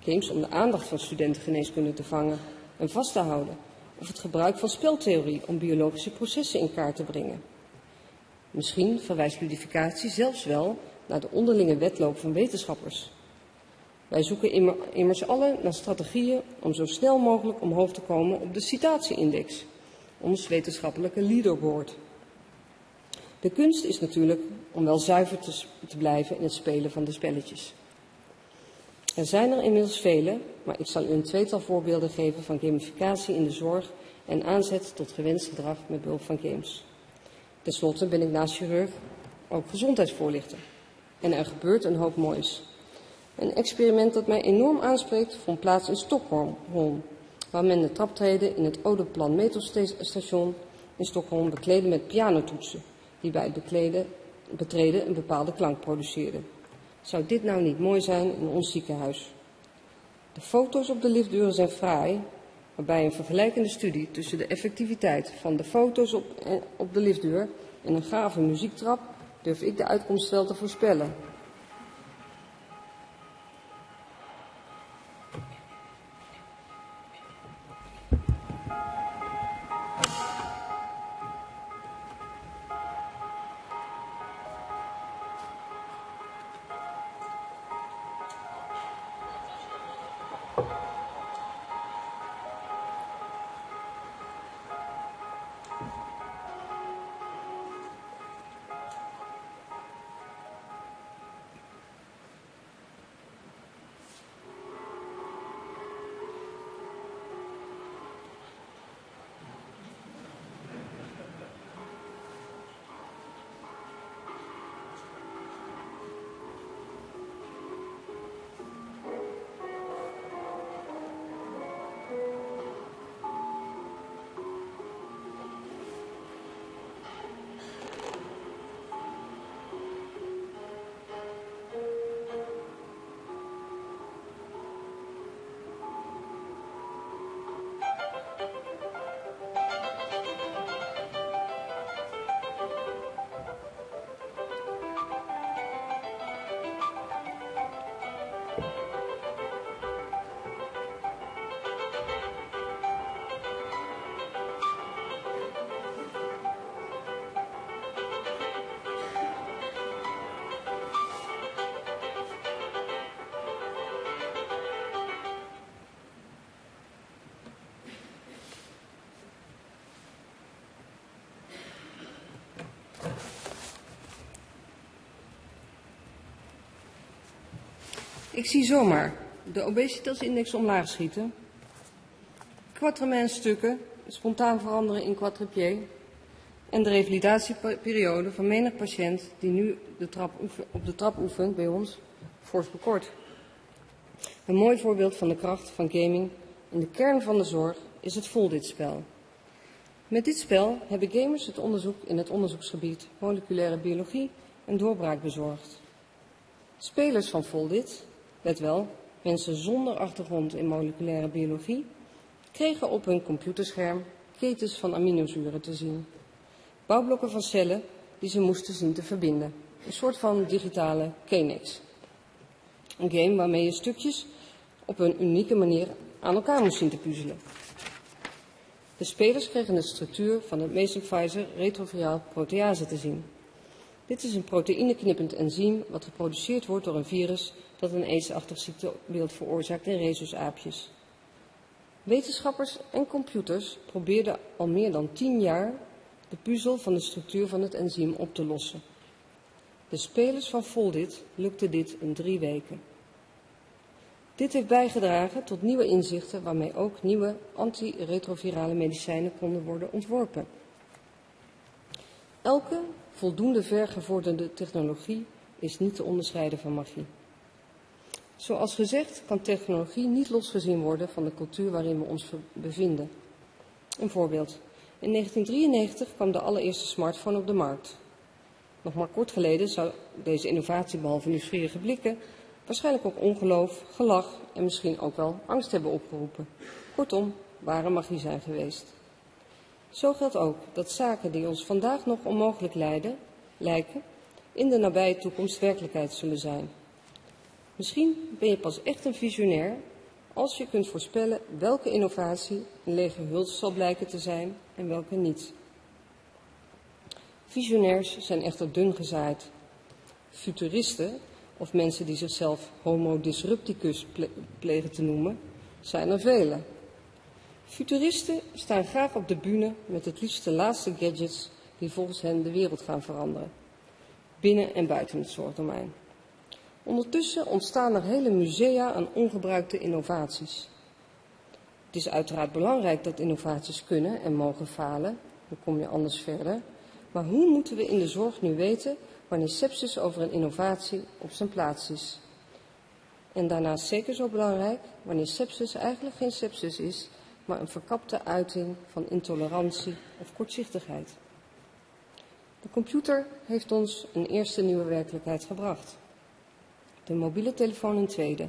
Games om de aandacht van studenten geneeskunde te vangen en vast te houden. Of het gebruik van speltheorie om biologische processen in kaart te brengen. Misschien verwijst ludificatie zelfs wel naar de onderlinge wedloop van wetenschappers. Wij zoeken immers allen naar strategieën om zo snel mogelijk omhoog te komen op de citatieindex, ons wetenschappelijke leaderboard. De kunst is natuurlijk om wel zuiver te, blijven in het spelen van de spelletjes. Er zijn er inmiddels vele, maar ik zal u een tweetal voorbeelden geven van gamificatie in de zorg en aanzet tot gewenst gedrag met behulp van games. Ten slotte ben ik naast chirurg ook gezondheidsvoorlichter. En er gebeurt een hoop moois. Een experiment dat mij enorm aanspreekt vond plaats in Stockholm, waar men de traptreden in het Odeplan metrostation in Stockholm bekleedde met pianotoetsen, die bij het betreden een bepaalde klank produceerden. Zou dit nou niet mooi zijn in ons ziekenhuis? De foto's op de liftdeuren zijn fraai, waarbij een vergelijkende studie tussen de effectiviteit van de foto's op, eh, op de liftdeur en een gave muziektrap durf ik de uitkomst wel te voorspellen. Ik zie zomaar de obesitasindex omlaag schieten, stukken spontaan veranderen in quadripier en de revalidatieperiode van menig patiënt die nu de trap op de trap oefent bij ons fors bekort. Een mooi voorbeeld van de kracht van gaming in de kern van de zorg is het Voldit-spel. Met dit spel hebben gamers het onderzoek in het onderzoeksgebied moleculaire biologie een doorbraak bezorgd. Spelers van Voldit let wel, mensen zonder achtergrond in moleculaire biologie, kregen op hun computerscherm ketens van aminozuren te zien. Bouwblokken van cellen die ze moesten zien te verbinden. Een soort van digitale Kenex. Een game waarmee je stukjes op een unieke manier aan elkaar moest zien te puzzelen. De spelers kregen de structuur van het Mesenpfizer retroviaal protease te zien. Dit is een proteïneknippend enzym wat geproduceerd wordt door een virus dat een aidsachtig ziektebeeld veroorzaakt in rhesusaapjes. Wetenschappers en computers probeerden al meer dan tien jaar de puzzel van de structuur van het enzym op te lossen. De spelers van Foldit lukte dit in drie weken. Dit heeft bijgedragen tot nieuwe inzichten waarmee ook nieuwe antiretrovirale medicijnen konden worden ontworpen. Elke voldoende vergevorderde technologie is niet te onderscheiden van magie. Zoals gezegd kan technologie niet losgezien worden van de cultuur waarin we ons bevinden. Een voorbeeld. In 1993 kwam de allereerste smartphone op de markt. Nog maar kort geleden zou deze innovatie behalve nieuwsgierige blikken waarschijnlijk ook ongeloof, gelach en misschien ook wel angst hebben opgeroepen. Kortom, ware magie zijn geweest. Zo geldt ook dat zaken die ons vandaag nog onmogelijk lijden, lijken, in de nabije toekomst werkelijkheid zullen zijn. Misschien ben je pas echt een visionair als je kunt voorspellen welke innovatie een lege huls zal blijken te zijn en welke niet. Visionairs zijn echter dun gezaaid. Futuristen, of mensen die zichzelf homo disrupticus plegen te noemen, zijn er vele. Futuristen staan graag op de bühne met het liefst de laatste gadgets die volgens hen de wereld gaan veranderen, binnen en buiten het zorgdomein. Ondertussen ontstaan er hele musea aan ongebruikte innovaties. Het is uiteraard belangrijk dat innovaties kunnen en mogen falen, dan kom je anders verder. Maar hoe moeten we in de zorg nu weten wanneer sepsis over een innovatie op zijn plaats is? En daarnaast zeker zo belangrijk, wanneer sepsis eigenlijk geen sepsis is, een verkapte uiting van intolerantie of kortzichtigheid. De computer heeft ons een eerste nieuwe werkelijkheid gebracht. De mobiele telefoon een tweede.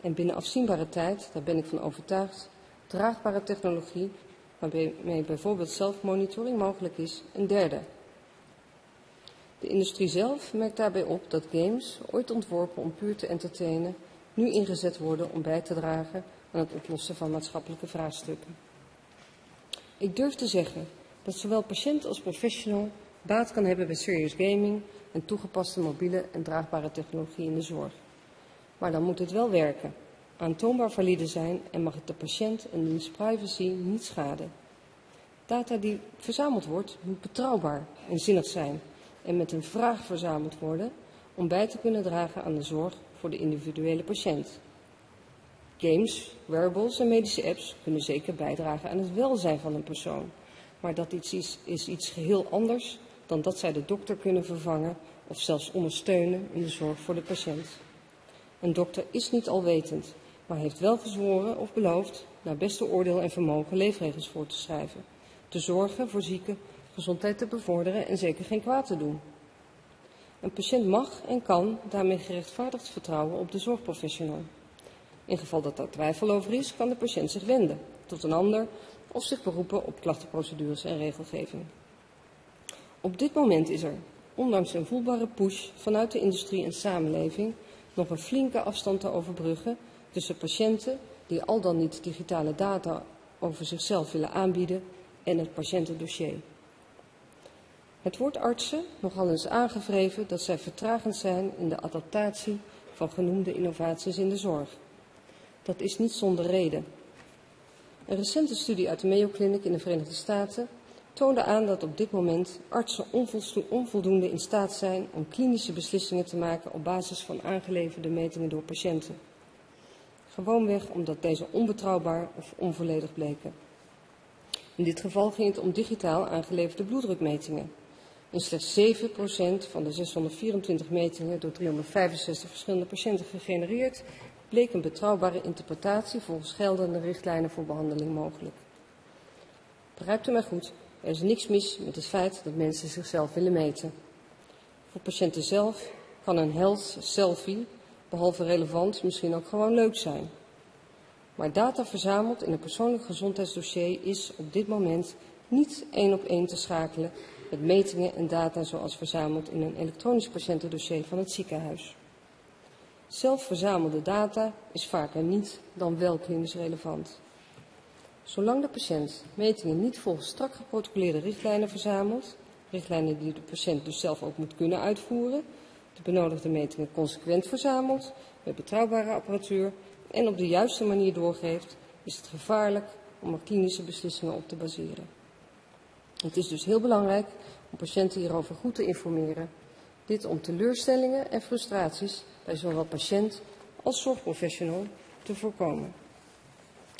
En binnen afzienbare tijd, daar ben ik van overtuigd, draagbare technologie, waarmee bijvoorbeeld zelfmonitoring mogelijk is, een derde. De industrie zelf merkt daarbij op dat games, ooit ontworpen om puur te entertainen, nu ingezet worden om bij te dragen aan het oplossen van maatschappelijke vraagstukken. Ik durf te zeggen dat zowel patiënt als professional baat kan hebben bij serious gaming en toegepaste mobiele en draagbare technologie in de zorg. Maar dan moet het wel werken, aantoonbaar valide zijn en mag het de patiënt en diens privacy niet schaden. Data die verzameld wordt, moet betrouwbaar en zinnig zijn en met een vraag verzameld worden om bij te kunnen dragen aan de zorg voor de individuele patiënt. Games, wearables en medische apps kunnen zeker bijdragen aan het welzijn van een persoon. Maar dat iets is, is iets geheel anders dan dat zij de dokter kunnen vervangen of zelfs ondersteunen in de zorg voor de patiënt. Een dokter is niet alwetend, maar heeft wel gezworen of beloofd naar beste oordeel en vermogen leefregels voor te schrijven, te zorgen voor zieken, gezondheid te bevorderen en zeker geen kwaad te doen. Een patiënt mag en kan daarmee gerechtvaardigd vertrouwen op de zorgprofessional. In geval dat daar twijfel over is, kan de patiënt zich wenden tot een ander of zich beroepen op klachtenprocedures en regelgeving. Op dit moment is er, ondanks een voelbare push vanuit de industrie en samenleving, nog een flinke afstand te overbruggen tussen patiënten die al dan niet digitale data over zichzelf willen aanbieden en het patiëntendossier. Het wordt artsen nogal eens aangevreven dat zij vertragend zijn in de adaptatie van genoemde innovaties in de zorg. Dat is niet zonder reden. Een recente studie uit de Mayo Clinic in de Verenigde Staten toonde aan dat op dit moment artsen onvoldoende in staat zijn om klinische beslissingen te maken op basis van aangeleverde metingen door patiënten. Gewoonweg omdat deze onbetrouwbaar of onvolledig bleken. In dit geval ging het om digitaal aangeleverde bloeddrukmetingen. In slechts 7% van de 624 metingen door 365 verschillende patiënten gegenereerd bleek een betrouwbare interpretatie volgens geldende richtlijnen voor behandeling mogelijk. Begrijpt u mij goed? Er is niks mis met het feit dat mensen zichzelf willen meten. Voor patiënten zelf kan een health selfie behalve relevant, misschien ook gewoon leuk zijn. Maar data verzameld in een persoonlijk gezondheidsdossier is op dit moment niet één op één te schakelen met metingen en data zoals verzameld in een elektronisch patiëntendossier van het ziekenhuis. Zelf verzamelde data is vaker niet dan wel klinisch relevant. Zolang de patiënt metingen niet volgens strak geprotocoleerde richtlijnen verzamelt, richtlijnen die de patiënt dus zelf ook moet kunnen uitvoeren, de benodigde metingen consequent verzamelt, met betrouwbare apparatuur en op de juiste manier doorgeeft, is het gevaarlijk om er klinische beslissingen op te baseren. Het is dus heel belangrijk om patiënten hierover goed te informeren. Dit om teleurstellingen en frustraties bij zowel patiënt als zorgprofessional te voorkomen.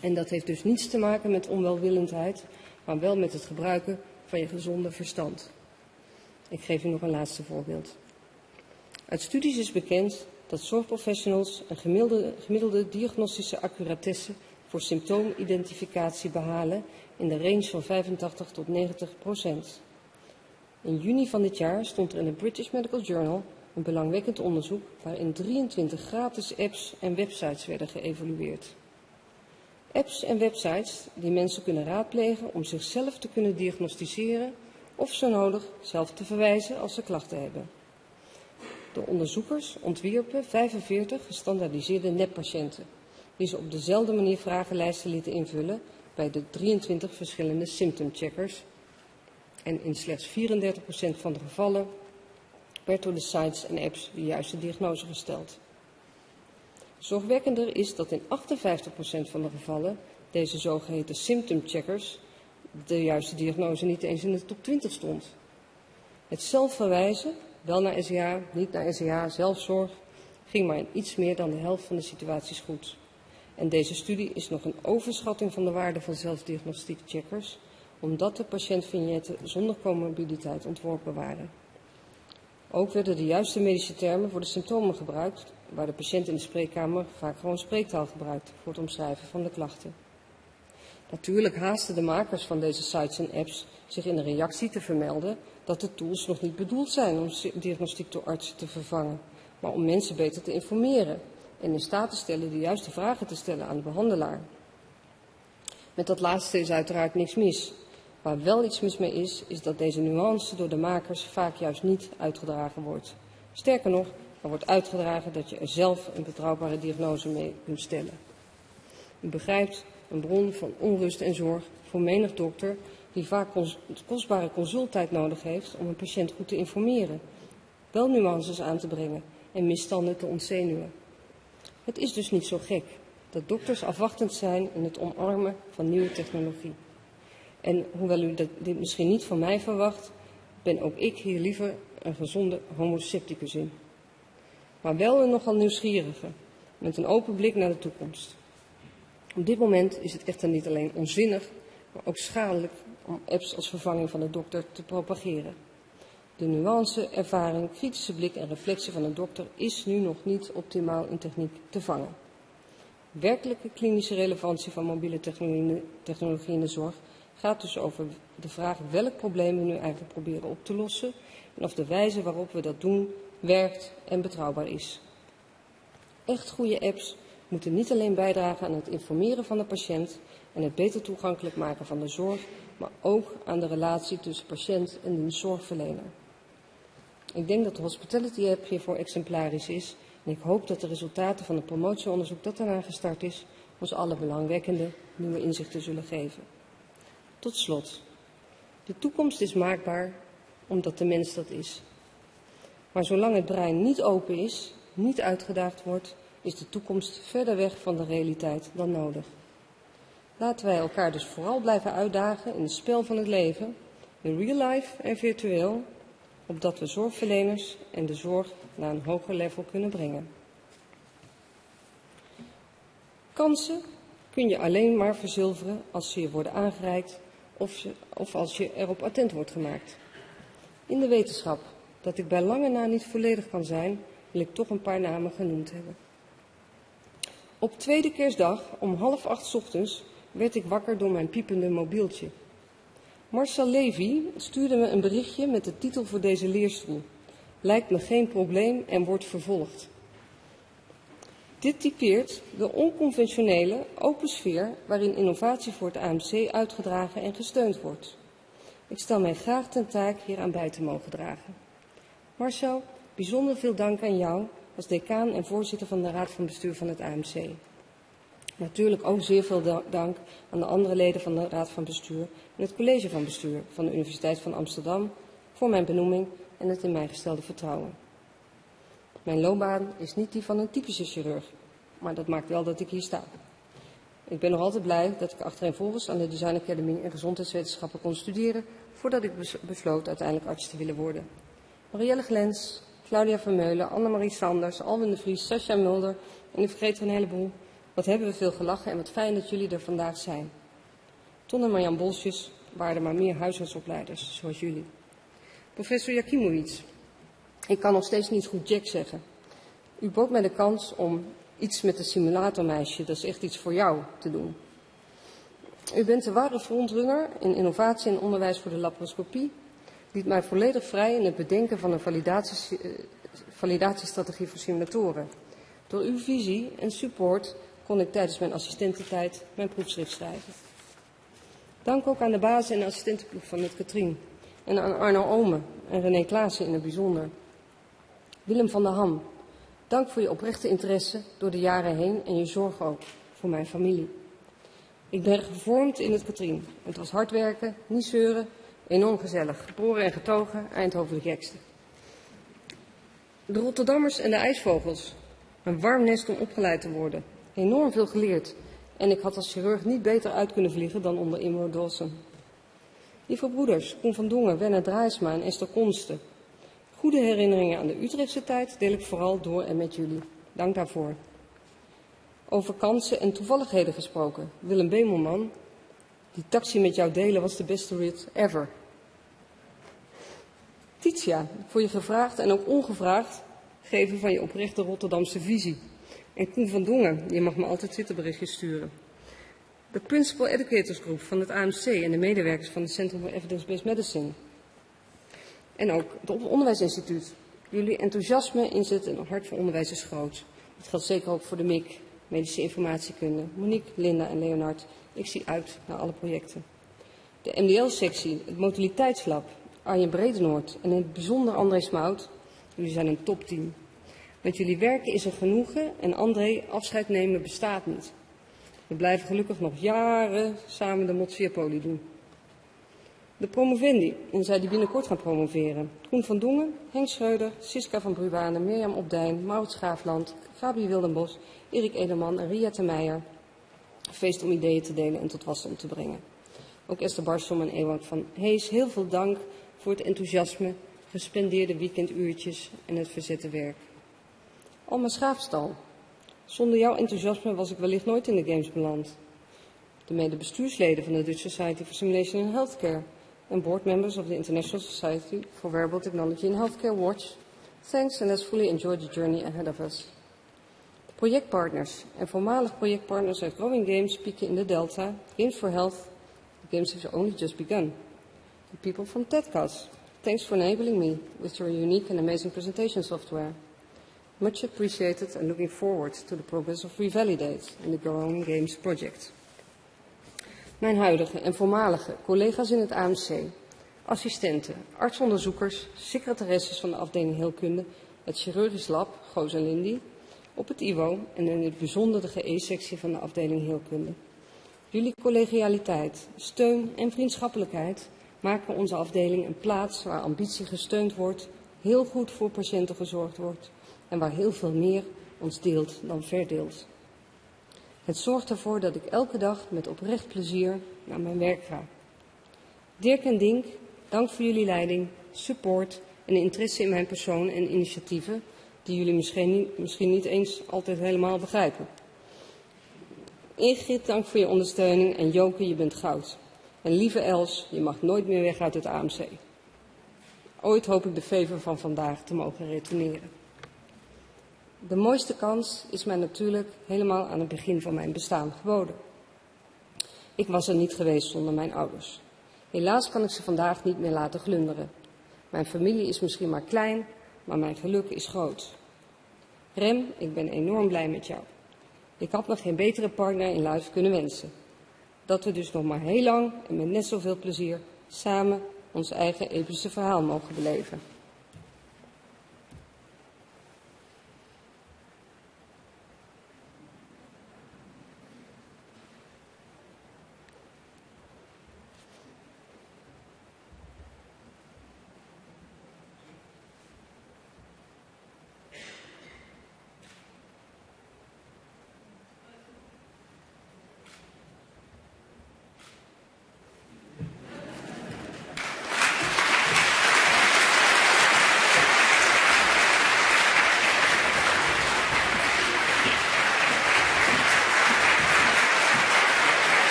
En dat heeft dus niets te maken met onwelwillendheid, maar wel met het gebruiken van je gezonde verstand. Ik geef u nog een laatste voorbeeld. Uit studies is bekend dat zorgprofessionals een gemiddelde, diagnostische accuratesse voor symptoomidentificatie behalen in de range van 85 tot 90 procent. In juni van dit jaar stond er in de British Medical Journal een belangwekkend onderzoek waarin 23 gratis apps en websites werden geëvalueerd. Apps en websites die mensen kunnen raadplegen om zichzelf te kunnen diagnosticeren of zo nodig zelf te verwijzen als ze klachten hebben. De onderzoekers ontwierpen 45 gestandaardiseerde neppatiënten, die ze op dezelfde manier vragenlijsten lieten invullen bij de 23 verschillende symptomcheckers. En in slechts 34% van de gevallen werd door de sites en apps de juiste diagnose gesteld. Zorgwekkender is dat in 58% van de gevallen deze zogeheten symptomcheckers de juiste diagnose niet eens in de top 20 stond. Het zelfverwijzen, wel naar SEA, niet naar SEA, zelfzorg, ging maar in iets meer dan de helft van de situaties goed. En deze studie is nog een overschatting van de waarde van zelfdiagnostiekcheckers, omdat de patiëntvignetten zonder comorbiditeit ontworpen waren. Ook werden de juiste medische termen voor de symptomen gebruikt, waar de patiënt in de spreekkamer vaak gewoon spreektaal gebruikt voor het omschrijven van de klachten. Natuurlijk haasten de makers van deze sites en apps zich in de reactie te vermelden dat de tools nog niet bedoeld zijn om diagnostiek door artsen te vervangen, maar om mensen beter te informeren en in staat te stellen de juiste vragen te stellen aan de behandelaar. Met dat laatste is uiteraard niks mis. Waar wel iets mis mee is, is dat deze nuance door de makers vaak juist niet uitgedragen wordt. Sterker nog, er wordt uitgedragen dat je er zelf een betrouwbare diagnose mee kunt stellen. U begrijpt, een bron van onrust en zorg voor menig dokter die vaak kostbare consulttijd nodig heeft om een patiënt goed te informeren, wel nuances aan te brengen en misstanden te ontzenuwen. Het is dus niet zo gek dat dokters afwachtend zijn in het omarmen van nieuwe technologie. En hoewel u dit misschien niet van mij verwacht, ben ook ik hier liever een gezonde homo scepticus in. Maar wel een nogal nieuwsgierige, met een open blik naar de toekomst. Op dit moment is het echter niet alleen onzinnig, maar ook schadelijk om apps als vervanging van de dokter te propageren. De nuance, ervaring, kritische blik en reflectie van een dokter is nu nog niet optimaal in techniek te vangen. Werkelijke klinische relevantie van mobiele technologie in de zorg gaat dus over de vraag welk probleem we nu eigenlijk proberen op te lossen en of de wijze waarop we dat doen werkt en betrouwbaar is. Echt goede apps moeten niet alleen bijdragen aan het informeren van de patiënt en het beter toegankelijk maken van de zorg, maar ook aan de relatie tussen patiënt en de zorgverlener. Ik denk dat de Hospitality App hiervoor exemplarisch is en ik hoop dat de resultaten van het promotieonderzoek dat daarna gestart is, ons alle belangwekkende nieuwe inzichten zullen geven. Tot slot. De toekomst is maakbaar omdat de mens dat is. Maar zolang het brein niet open is, niet uitgedaagd wordt, is de toekomst verder weg van de realiteit dan nodig. Laten wij elkaar dus vooral blijven uitdagen in het spel van het leven, in real life en virtueel, opdat we zorgverleners en de zorg naar een hoger level kunnen brengen. Kansen kun je alleen maar verzilveren als ze je worden aangereikt of, of als je erop attent wordt gemaakt. In de wetenschap dat ik bij lange na niet volledig kan zijn, wil ik toch een paar namen genoemd hebben. Op tweede kerstdag om half acht ochtends werd ik wakker door mijn piepende mobieltje. Marcel Levy stuurde me een berichtje met de titel voor deze leerstoel. Lijkt me geen probleem en wordt vervolgd. Dit typeert de onconventionele, open sfeer waarin innovatie voor het AMC uitgedragen en gesteund wordt. Ik stel mij graag ten taak hieraan bij te mogen dragen. Marcel, bijzonder veel dank aan jou als decaan en voorzitter van de Raad van Bestuur van het AMC. Natuurlijk ook zeer veel dank aan de andere leden van de Raad van Bestuur en het College van Bestuur van de Universiteit van Amsterdam voor mijn benoeming en het in mij gestelde vertrouwen. Mijn loopbaan is niet die van een typische chirurg, maar dat maakt wel dat ik hier sta. Ik ben nog altijd blij dat ik achtereenvolgens aan de Design Academy in gezondheidswetenschappen kon studeren, voordat ik besloot uiteindelijk arts te willen worden. Marielle Glens, Claudia Vermeulen, Annemarie Sanders, Alwin de Vries, Sascha Mulder en ik vergeet er een heleboel. Wat hebben we veel gelachen en wat fijn dat jullie er vandaag zijn. Ton en Marjan Bolsjes waren er maar meer huisartsopleiders, zoals jullie. Professor Jakimowicz, ik kan nog steeds niet goed Jack zeggen. U bood mij de kans om iets met de simulatormeisje, dat is echt iets voor jou, te doen. U bent de ware frontrunner in innovatie en onderwijs voor de laparoscopie. Liet mij volledig vrij in het bedenken van een eh, validatiestrategie voor simulatoren. Door uw visie en support kon ik tijdens mijn assistententijd mijn proefschrift schrijven. Dank ook aan de basis- en assistentenploeg van het Katrien. En aan Arno Omen en René Klaassen in het bijzonder. Willem van der Ham, dank voor je oprechte interesse door de jaren heen en je zorg ook voor mijn familie. Ik ben gevormd in het Katrien. Het was hard werken, niet zeuren, enorm gezellig. Geboren en getogen, Eindhoven de gekste. De Rotterdammers en de ijsvogels. Een warm nest om opgeleid te worden. Enorm veel geleerd. En ik had als chirurg niet beter uit kunnen vliegen dan onder Immo Dawson. Lieve broeders, Koen van Dongen, Werner Draaisma en Esther Konsten. Goede herinneringen aan de Utrechtse tijd deel ik vooral door en met jullie. Dank daarvoor. Over kansen en toevalligheden gesproken. Willem Bemelman, die taxi met jou delen was de beste rit ever. Titia, voor je gevraagd en ook ongevraagd geven van je oprechte Rotterdamse visie. En Koen van Dongen, je mag me altijd Twitterberichtjes sturen. De Principal Educators Group van het AMC en de medewerkers van het Centrum for Evidence-Based Medicine. En ook het Onderwijsinstituut. Jullie enthousiasme, inzet en hart voor onderwijs is groot. Dat geldt zeker ook voor de MIC, Medische Informatiekunde. Monique, Linda en Leonard, ik zie uit naar alle projecten. De MDL-sectie, het Motiliteitslab, Arjen Bredenoord en in het bijzonder André Smout. Jullie zijn een topteam. Met jullie werken is er genoegen en André, afscheid nemen bestaat niet. We blijven gelukkig nog jaren samen de Motsiapoli doen. De promovendi, en zij die binnenkort gaan promoveren. Groen van Dongen, Henk Schreuder, Siska van Brubanen, Mirjam Opdijn, Maurits Graafland, Gabi Wildenbos, Erik Edelman en Ria Meijer. Feest om ideeën te delen en tot wasdom te brengen. Ook Esther Barsom en Ewald van Hees, heel veel dank voor het enthousiasme, gespendeerde weekenduurtjes en het verzette werk. Alma Schaafstal, zonder jouw enthousiasme was ik wellicht nooit in de games beland. De mede-bestuursleden van de Dutch Society for Simulation in Healthcare en board members of the International Society for Wearable Technology in Healthcare Watch. Thanks and let's fully enjoy the journey ahead of us. De projectpartners en voormalig projectpartners uit Growing Games pieken in the Delta, Games for Health. The games have only just begun. The people from TEDCAS, thanks for enabling me with your unique and amazing presentation software. Much appreciated and looking forward to the progress of Revalidate in the Growing Games project. Mijn huidige en voormalige collega's in het AMC, assistenten, artsonderzoekers, secretaresses van de afdeling Heelkunde, het chirurgisch lab, Goos en Lindy, op het IWO en in het bijzonder de GE-sectie van de afdeling Heelkunde. Jullie collegialiteit, steun en vriendschappelijkheid maken onze afdeling een plaats waar ambitie gesteund wordt, heel goed voor patiënten gezorgd wordt en waar heel veel meer ons deelt dan verdeelt. Het zorgt ervoor dat ik elke dag met oprecht plezier naar mijn werk ga. Dirk en Dink, dank voor jullie leiding, support en interesse in mijn persoon en initiatieven die jullie misschien niet, misschien niet eens altijd helemaal begrijpen. Ingrid, dank voor je ondersteuning en Joke, je bent goud. En lieve Els, je mag nooit meer weg uit het AMC. Ooit hoop ik de fever van vandaag te mogen retourneren. De mooiste kans is mij natuurlijk helemaal aan het begin van mijn bestaan geboden. Ik was er niet geweest zonder mijn ouders. Helaas kan ik ze vandaag niet meer laten glunderen. Mijn familie is misschien maar klein, maar mijn geluk is groot. Rem, ik ben enorm blij met jou. Ik had me geen betere partner in life kunnen wensen. Dat we dus nog maar heel lang en met net zoveel plezier samen ons eigen epische verhaal mogen beleven.